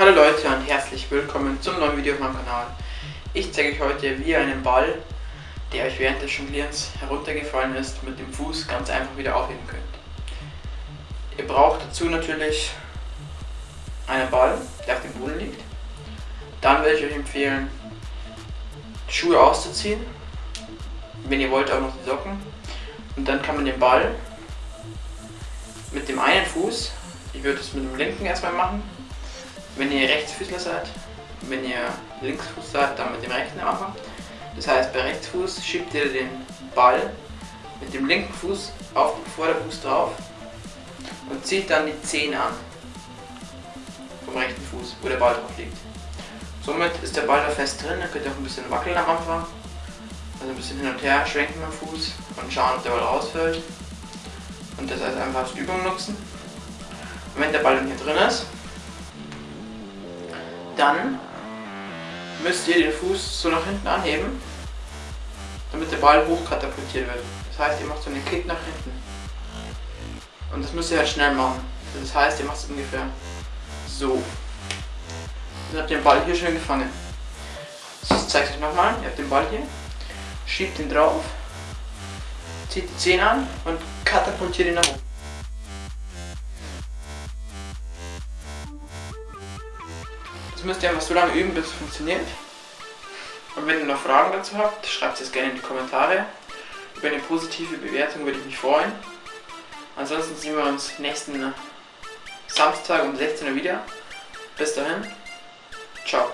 Hallo Leute und herzlich willkommen zum neuen Video auf meinem Kanal. Ich zeige euch heute, wie ihr einen Ball, der euch während des Jonglierens heruntergefallen ist, mit dem Fuß ganz einfach wieder aufheben könnt. Ihr braucht dazu natürlich einen Ball, der auf dem Boden liegt. Dann würde ich euch empfehlen, die Schuhe auszuziehen. Wenn ihr wollt, auch noch die Socken. Und dann kann man den Ball mit dem einen Fuß, ich würde es mit dem linken erstmal machen, wenn ihr Rechtsfüßler seid, wenn ihr Linksfuß seid, dann mit dem rechten am Anfang. Das heißt, bei Rechtsfuß schiebt ihr den Ball mit dem linken Fuß auf den Vorderfuß drauf und zieht dann die Zehen an vom rechten Fuß, wo der Ball drauf liegt. Somit ist der Ball da fest drin, dann könnt ihr auch ein bisschen wackeln am Anfang. Also ein bisschen hin und her schwenken dem Fuß und schauen, ob der Ball rausfällt. Und das als einfach als Übung nutzen. Und wenn der Ball dann hier drin ist, dann müsst ihr den Fuß so nach hinten anheben, damit der Ball hochkatapultiert wird. Das heißt, ihr macht so einen Kick nach hinten. Und das müsst ihr halt schnell machen. Das heißt, ihr macht es ungefähr so. Dann habt ihr den Ball hier schön gefangen. Ich zeige euch nochmal. Ihr habt den Ball hier, schiebt ihn drauf, zieht die Zehen an und katapultiert ihn nach oben. Das müsst ihr einfach so lange üben, bis es funktioniert. Und wenn ihr noch Fragen dazu habt, schreibt es gerne in die Kommentare. Über eine positive Bewertung würde ich mich freuen. Ansonsten sehen wir uns nächsten Samstag um 16 Uhr wieder. Bis dahin, ciao.